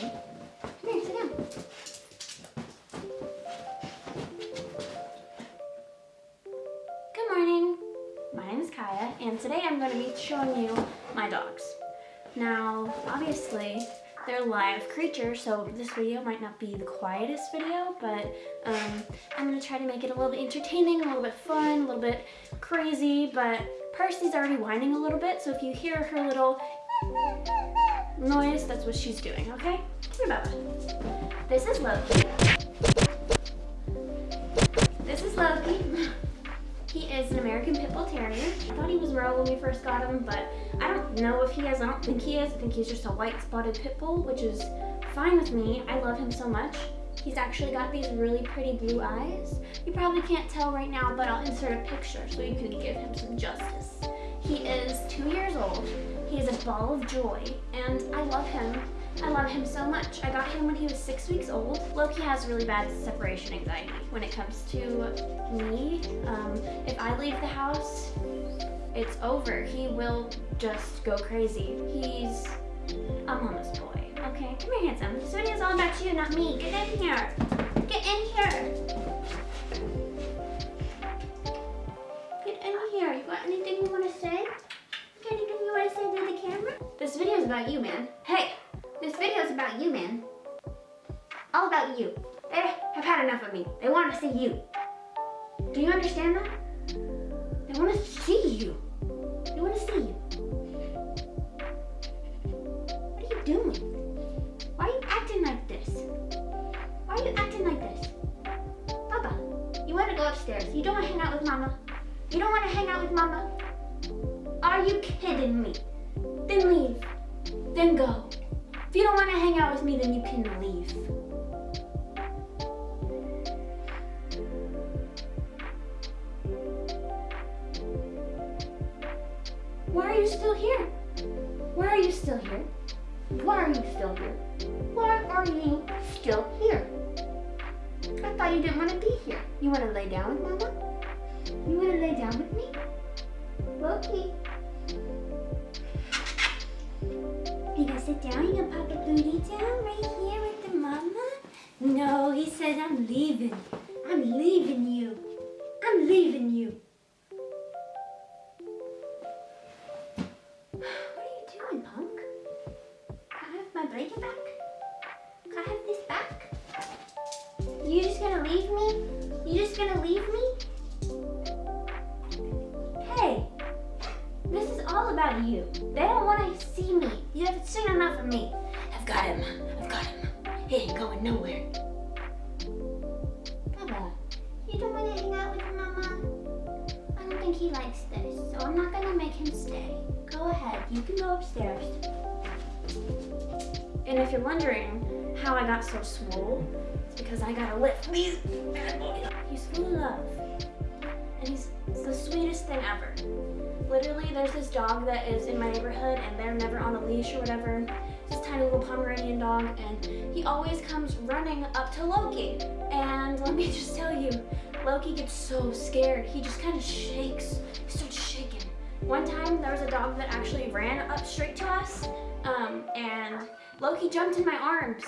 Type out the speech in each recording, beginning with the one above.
Good morning. My name is Kaya, and today I'm going to be showing you my dogs. Now, obviously, they're live creatures, so this video might not be the quietest video, but um, I'm going to try to make it a little bit entertaining, a little bit fun, a little bit crazy, but Percy's already whining a little bit, so if you hear her little noise, that's what she's doing, okay? Bubba. This is Loki. This is Loki. He is an American Pit Bull Terrier. I thought he was Royal when we first got him, but I don't know if he is. I don't think he is. I think he's just a white spotted Pit Bull, which is fine with me. I love him so much. He's actually got these really pretty blue eyes. You probably can't tell right now, but I'll insert a picture so you can give him some justice. He is two years old. He is a ball of joy, and I love him. I love him so much. I got him when he was six weeks old. Loki has really bad separation anxiety when it comes to me. Um, if I leave the house, it's over. He will just go crazy. He's a mama's boy. Okay, come here, handsome. This video is all about you, not me. Get in here. Get in here. Get in here. You got anything you want to say? Got anything you want to say to the camera? This video is about you, man. Hey, this video is about you, man. All about you. They have had enough of me. They want to see you. Do you understand that? They want to see you. They want to see you. What are you doing? Why are you acting like this? Why are you acting like this? Papa, you want to go upstairs. You don't want to hang out with Mama. You don't want to hang out with Mama. Are you kidding me? Then leave. Then go. If you don't want to hang out with me, then you can leave. Why are you still here? Why are you still here? Why are you still here? Why are you still here? I thought you didn't want to be here. You want to lay down with Mama? You want to lay down with me? Loki. Sit down? You gonna pop a booty down right here with the mama? No, he said I'm leaving. I'm leaving you. I'm leaving you. What are you doing, punk? Can I have my blanket back? Can I have this back? You just gonna leave me? You just gonna leave me? Hey, this is all about you. They don't want to see me. You haven't seen enough of me. I've got him. I've got him. He ain't going nowhere. Baba, you don't want to hang out with your Mama? I don't think he likes this, so I'm not going to make him stay. Go ahead. You can go upstairs. And if you're wondering how I got so swole, it's because I got to lift these bad boys. He's full of love. And he's the sweetest thing ever. Literally, there's this dog that is in my neighborhood and they're never on a leash or whatever. This tiny little Pomeranian dog and he always comes running up to Loki. And let me just tell you, Loki gets so scared. He just kind of shakes. He starts shaking. One time, there was a dog that actually ran up straight to us um, and Loki jumped in my arms.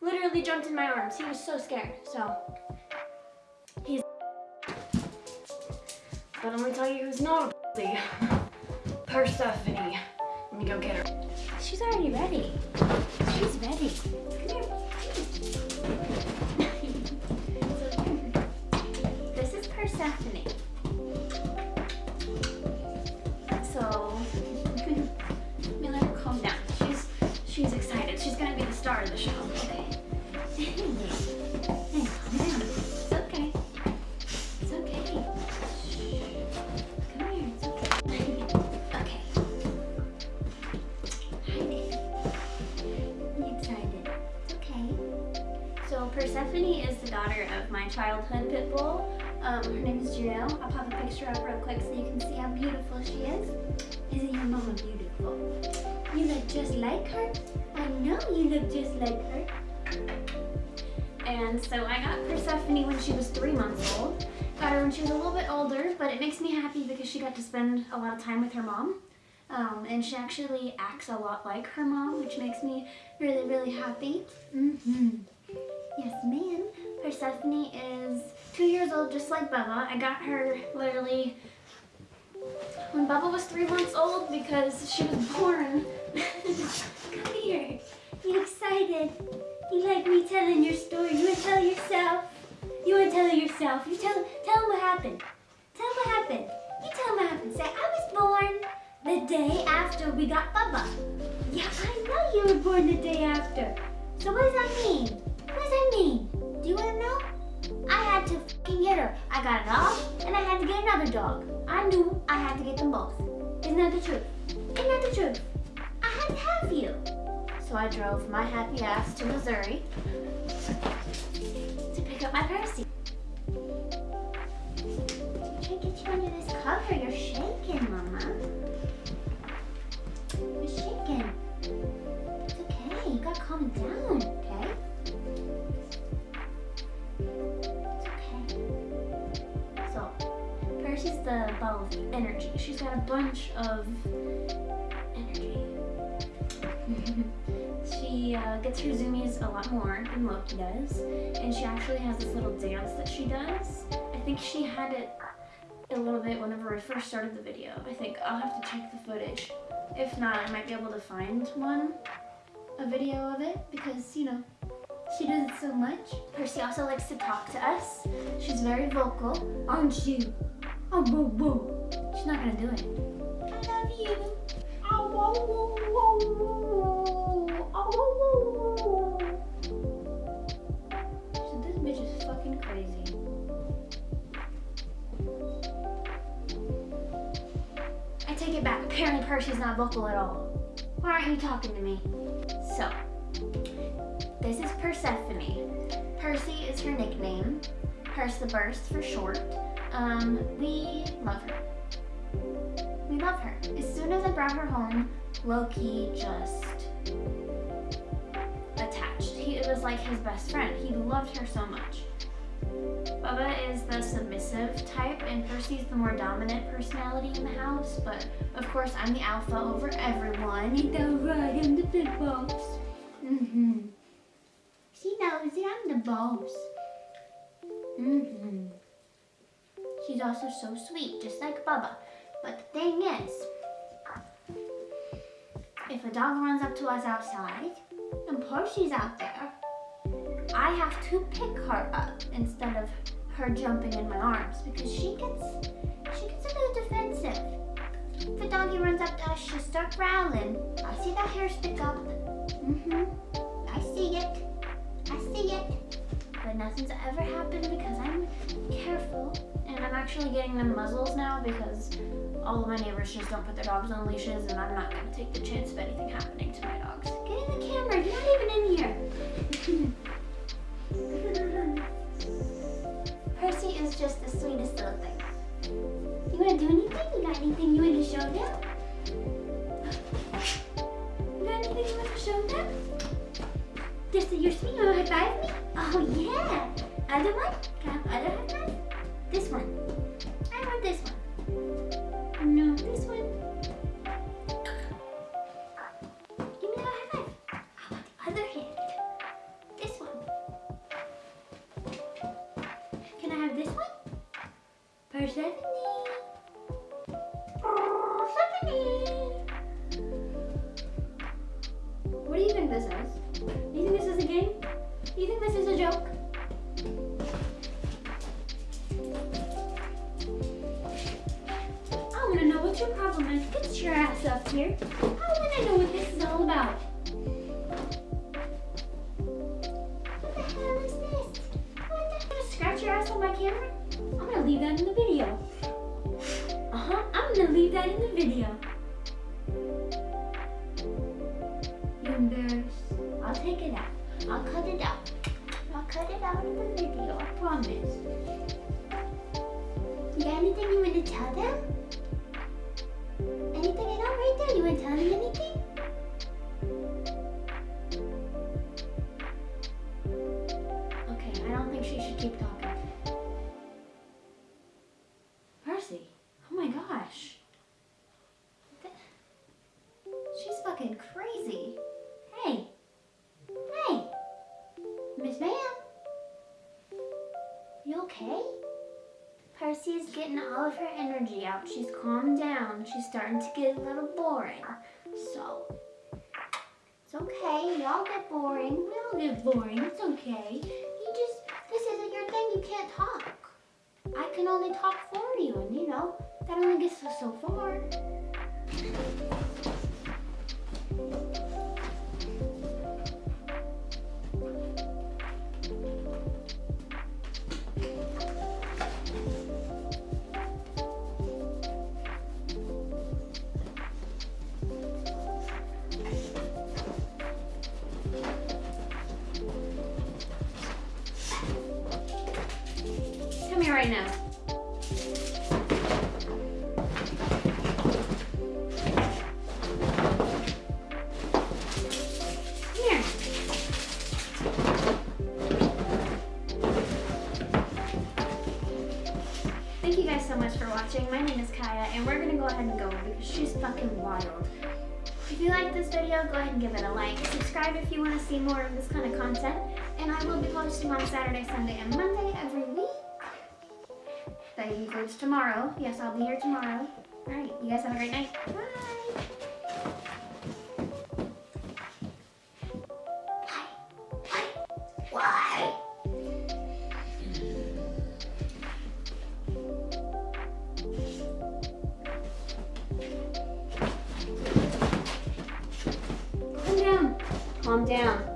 Literally jumped in my arms. He was so scared. So, he's but I'm gonna tell you who's not Persephone. Let me go get her. She's already ready. She's ready. This is Persephone. So, let me let her calm down. She's she's excited. She's gonna be the star of the show. Okay. Childhood pit bull. Um, her name is Janelle. I'll pop a picture up real quick so you can see how beautiful she is. Isn't your mama beautiful? You look just like her. I know you look just like her. And so I got Persephone when she was three months old. Got her when she was a little bit older, but it makes me happy because she got to spend a lot of time with her mom. Um, and she actually acts a lot like her mom, which makes me really, really happy. Mm-hmm. Yes, ma'am. Persephone is two years old, just like Bubba. I got her literally when Bubba was three months old because she was born. Come here. You excited? You like me telling your story? You want to tell yourself? You want to tell yourself? You tell tell them what happened. Tell them what happened. You tell them what happened. Say, I was born the day after we got Bubba. Yeah, I know you were born the day after. So what does that mean? Got a dog, and I had to get another dog. I knew I had to get them both. Isn't that the truth? Isn't that the truth? I had to have you. So I drove my happy ass to Missouri to pick up my Percy. To get you under this cover. You're shaking, Mama. You're shaking. It's okay. You gotta calm down, Percy's the ball of energy. She's got a bunch of energy. she uh, gets her zoomies a lot more than Loki does, and she actually has this little dance that she does. I think she had it a little bit whenever we first started the video. I think I'll have to check the footage. If not, I might be able to find one, a video of it, because, you know, she does it so much. Percy also likes to talk to us. She's very vocal, aren't you? Oh, boo, boo. She's not gonna do it. I love you. Oh, whoa, whoa, whoa, whoa. Oh, whoa, whoa, whoa. So this bitch is fucking crazy. I take it back. Apparently Percy's not vocal at all. Why aren't you talking to me? So, this is Persephone. Percy is her nickname. Percy the Burst for short. Um, we love her. We love her. As soon as I brought her home, Loki just attached. He, it was like his best friend. He loved her so much. Bubba is the submissive type, and Percy's the more dominant personality in the house. But of course, I'm the alpha over everyone. Ain't that right? I'm the big boss. Mm-hmm. She knows it. I'm the boss. Mm-hmm. She's also so sweet, just like Bubba. But the thing is, if a dog runs up to us outside and Percy's out there, I have to pick her up instead of her jumping in my arms because she gets she gets a little defensive. If a doggy runs up to us, she'll start growling. I see that hair stick up. Mm-hmm. I see it. Nothing's ever happened because I'm careful. And I'm actually getting them muzzles now because all of my neighbors just don't put their dogs on leashes and I'm not going to take the chance of anything happening to my dogs. Get in the camera. You're not even in here. Percy is just the sweetest little thing. You want to do anything? You got anything you want to show them? You got anything you want to show them? Just you're sweet. You want to me? Oh yeah. Other one? Can I have other five? This one. I want this one. No, this one. Give me a high five. Other hand. This one. Can I have this one? Persephone. Ass up here. I want to know what this is all about. What the hell is this? Scratch your ass on my camera? I'm gonna leave that in the video. Uh huh. I'm gonna leave that in the video. You embarrassed? I'll take it out. I'll cut it out. I'll cut it out of the video. I promise. You anything you want to tell them? Anything there? You want to tell them anything? Okay, I don't think she should keep talking. Percy, oh my gosh. Th- okay? Percy is getting all of her energy out. She's calmed down. She's starting to get a little boring. So, it's okay. Y'all get boring. We all get boring. It's okay. You just, this isn't your thing. You can't talk. I can only talk for you, and you know, that only gets us so far. Right now. Thank you guys so much for watching. My name is Kaya, and we're gonna go ahead and go because she's fucking wild. If you like this video, go ahead and give it a like. Subscribe if you want to see more of this kind of content. And I will be posting on Saturday, Sunday, and Monday every That includes tomorrow. Yes, I'll be here tomorrow. Alright, you guys have a great night. Bye! Calm down.